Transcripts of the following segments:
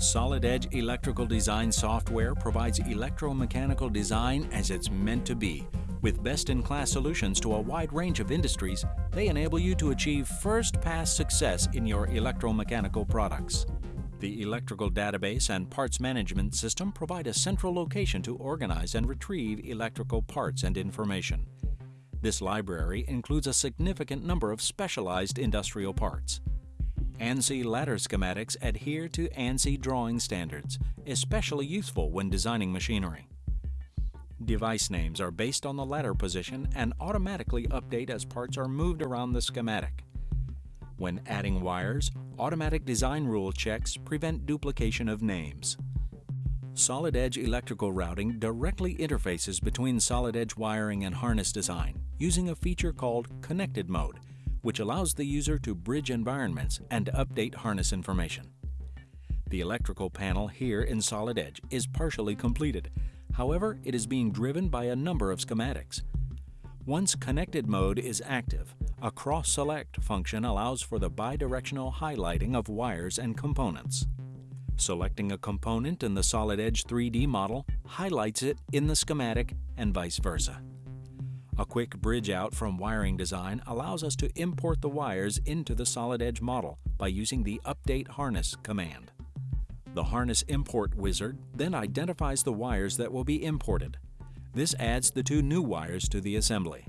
Solid Edge electrical design software provides electromechanical design as it's meant to be. With best-in-class solutions to a wide range of industries, they enable you to achieve first-pass success in your electromechanical products. The electrical database and parts management system provide a central location to organize and retrieve electrical parts and information. This library includes a significant number of specialized industrial parts. ANSI ladder schematics adhere to ANSI drawing standards, especially useful when designing machinery. Device names are based on the ladder position and automatically update as parts are moved around the schematic. When adding wires, automatic design rule checks prevent duplication of names. Solid Edge electrical routing directly interfaces between solid edge wiring and harness design using a feature called Connected Mode which allows the user to bridge environments and update harness information. The electrical panel here in Solid Edge is partially completed. However, it is being driven by a number of schematics. Once connected mode is active, a cross-select function allows for the bidirectional highlighting of wires and components. Selecting a component in the Solid Edge 3D model highlights it in the schematic and vice versa. A quick bridge out from wiring design allows us to import the wires into the solid edge model by using the Update Harness command. The Harness Import wizard then identifies the wires that will be imported. This adds the two new wires to the assembly.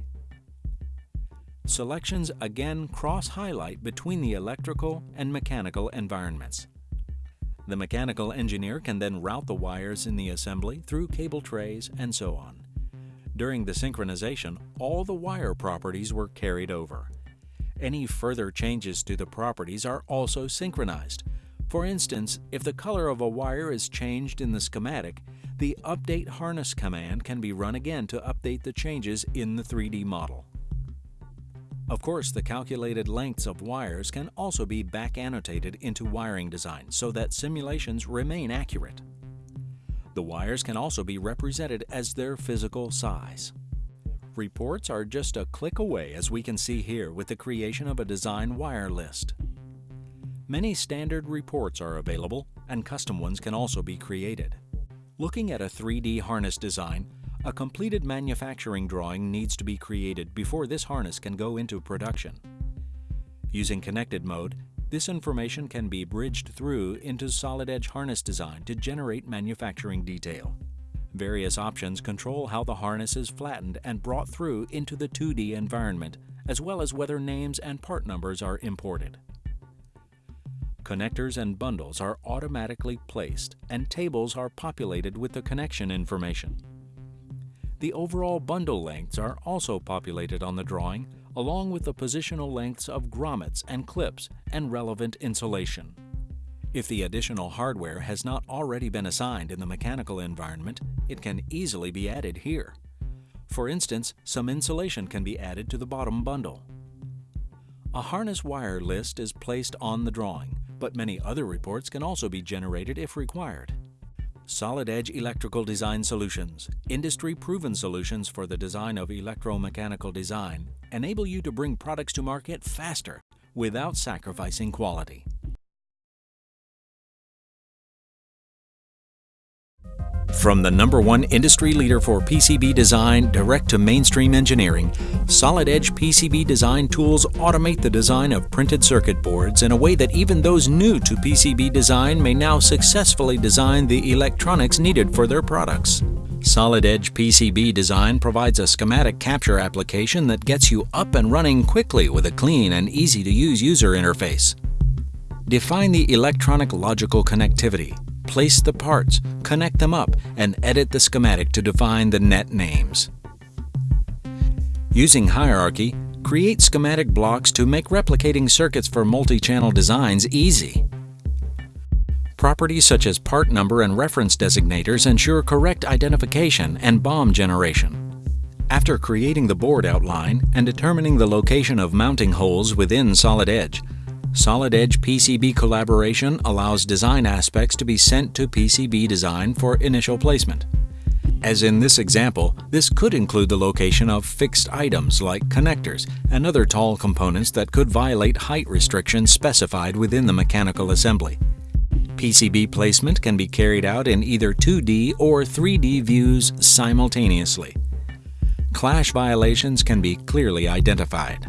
Selections again cross-highlight between the electrical and mechanical environments. The mechanical engineer can then route the wires in the assembly through cable trays and so on. During the synchronization, all the wire properties were carried over. Any further changes to the properties are also synchronized. For instance, if the color of a wire is changed in the schematic, the Update Harness command can be run again to update the changes in the 3D model. Of course, the calculated lengths of wires can also be back annotated into wiring design so that simulations remain accurate. The wires can also be represented as their physical size. Reports are just a click away as we can see here with the creation of a design wire list. Many standard reports are available and custom ones can also be created. Looking at a 3D harness design, a completed manufacturing drawing needs to be created before this harness can go into production. Using connected mode, this information can be bridged through into solid edge harness design to generate manufacturing detail. Various options control how the harness is flattened and brought through into the 2D environment, as well as whether names and part numbers are imported. Connectors and bundles are automatically placed, and tables are populated with the connection information. The overall bundle lengths are also populated on the drawing, along with the positional lengths of grommets and clips and relevant insulation. If the additional hardware has not already been assigned in the mechanical environment, it can easily be added here. For instance, some insulation can be added to the bottom bundle. A harness wire list is placed on the drawing, but many other reports can also be generated if required. Solid Edge Electrical Design Solutions, industry-proven solutions for the design of electromechanical design, enable you to bring products to market faster without sacrificing quality. From the number one industry leader for PCB design direct to mainstream engineering, Solid Edge PCB design tools automate the design of printed circuit boards in a way that even those new to PCB design may now successfully design the electronics needed for their products. Solid Edge PCB design provides a schematic capture application that gets you up and running quickly with a clean and easy-to-use user interface. Define the electronic logical connectivity, place the parts, connect them up, and edit the schematic to define the net names. Using hierarchy, create schematic blocks to make replicating circuits for multi-channel designs easy. Properties such as part number and reference designators ensure correct identification and BOM generation. After creating the board outline and determining the location of mounting holes within Solid Edge, Solid Edge PCB collaboration allows design aspects to be sent to PCB design for initial placement. As in this example, this could include the location of fixed items like connectors and other tall components that could violate height restrictions specified within the mechanical assembly. PCB placement can be carried out in either 2D or 3D views simultaneously. Clash violations can be clearly identified.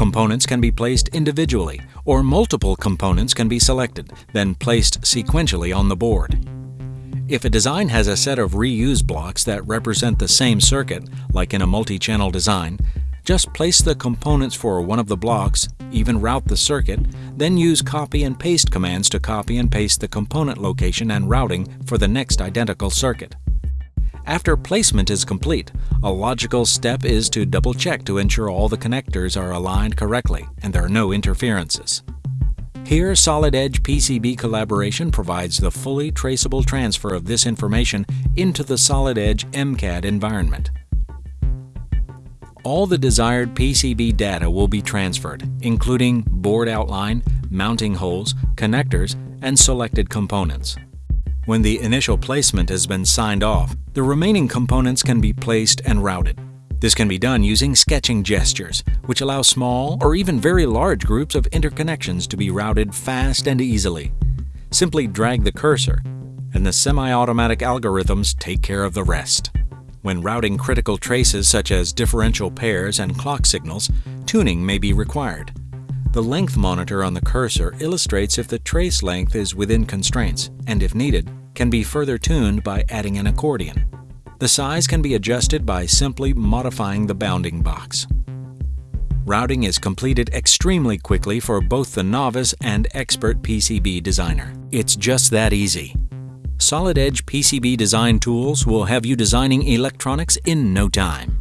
Components can be placed individually, or multiple components can be selected, then placed sequentially on the board. If a design has a set of reuse blocks that represent the same circuit, like in a multi-channel design, just place the components for one of the blocks, even route the circuit, then use copy and paste commands to copy and paste the component location and routing for the next identical circuit. After placement is complete, a logical step is to double-check to ensure all the connectors are aligned correctly and there are no interferences. Here, Solid Edge PCB Collaboration provides the fully traceable transfer of this information into the Solid Edge MCAD environment. All the desired PCB data will be transferred, including board outline, mounting holes, connectors, and selected components. When the initial placement has been signed off, the remaining components can be placed and routed. This can be done using sketching gestures, which allow small or even very large groups of interconnections to be routed fast and easily. Simply drag the cursor, and the semi-automatic algorithms take care of the rest. When routing critical traces such as differential pairs and clock signals, tuning may be required. The length monitor on the cursor illustrates if the trace length is within constraints, and if needed, can be further tuned by adding an accordion. The size can be adjusted by simply modifying the bounding box. Routing is completed extremely quickly for both the novice and expert PCB designer. It's just that easy. Solid Edge PCB design tools will have you designing electronics in no time.